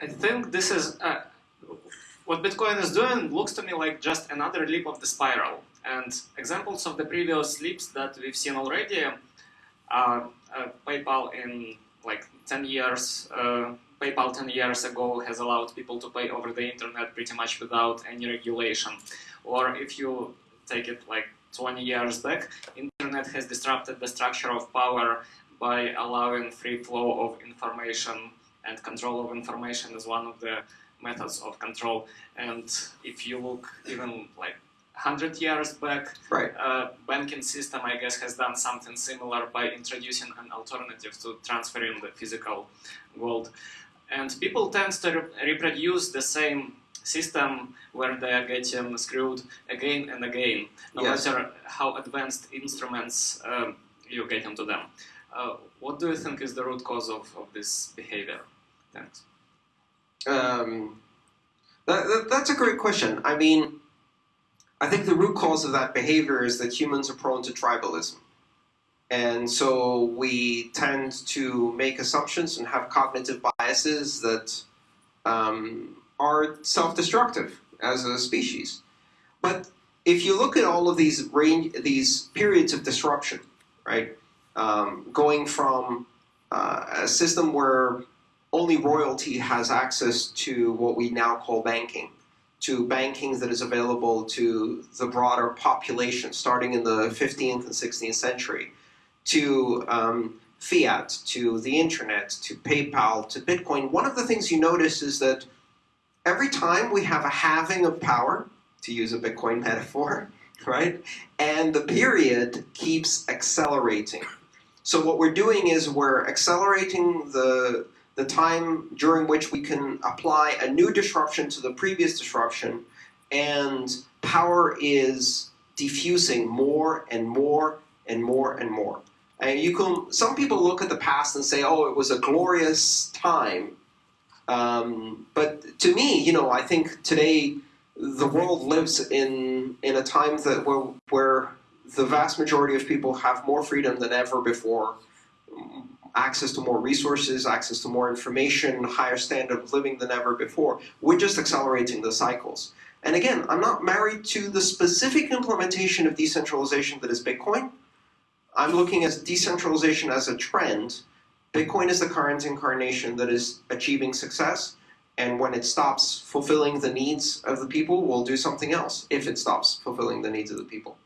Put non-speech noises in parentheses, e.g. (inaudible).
I think this is uh, what Bitcoin is doing looks to me like just another leap of the spiral. And examples of the previous leaps that we've seen already are uh, PayPal in like 10 years. Uh, PayPal 10 years ago has allowed people to pay over the internet pretty much without any regulation. Or if you take it like 20 years back, internet has disrupted the structure of power by allowing free flow of information and control of information is one of the methods of control. And if you look even like 100 years back, right. uh, banking system, I guess, has done something similar by introducing an alternative to transferring the physical gold. And people tend to re reproduce the same system where they are getting screwed again and again, no yes. matter how advanced instruments um, you get into them. Uh, what do you think is the root cause of, of this behavior? Um, that, that, that's a great question. I mean, I think the root cause of that behavior is that humans are prone to tribalism. And so we tend to make assumptions and have cognitive biases that um, are self-destructive as a species. But if you look at all of these range, these periods of disruption, right, um, going from uh, a system where only royalty has access to what we now call banking, to banking that is available to the broader population starting in the 15th and 16th century, to um, fiat, to the internet, to PayPal, to Bitcoin, one of the things you notice is that every time we have a halving of power, to use a Bitcoin metaphor, (laughs) right, and the period keeps accelerating. So what we're doing is we're accelerating the the time during which we can apply a new disruption to the previous disruption, and power is diffusing more and more and more and more. And you can, some people look at the past and say, oh, it was a glorious time. Um, but to me, you know, I think today the world lives in, in a time that where, where the vast majority of people have more freedom than ever before access to more resources, access to more information, higher standard of living than ever before. We're just accelerating the cycles. And again, I'm not married to the specific implementation of decentralization that is Bitcoin. I'm looking at decentralization as a trend. Bitcoin is the current incarnation that is achieving success. And when it stops fulfilling the needs of the people, we'll do something else if it stops fulfilling the needs of the people.